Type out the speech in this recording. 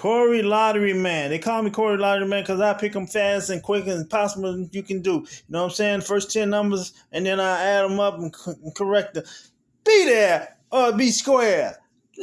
Corey Lottery Man. They call me Corey Lottery Man because I pick them fast and quick and possible you can do. You know what I'm saying? First 10 numbers, and then I add them up and, c- and correct them. Be there or be square.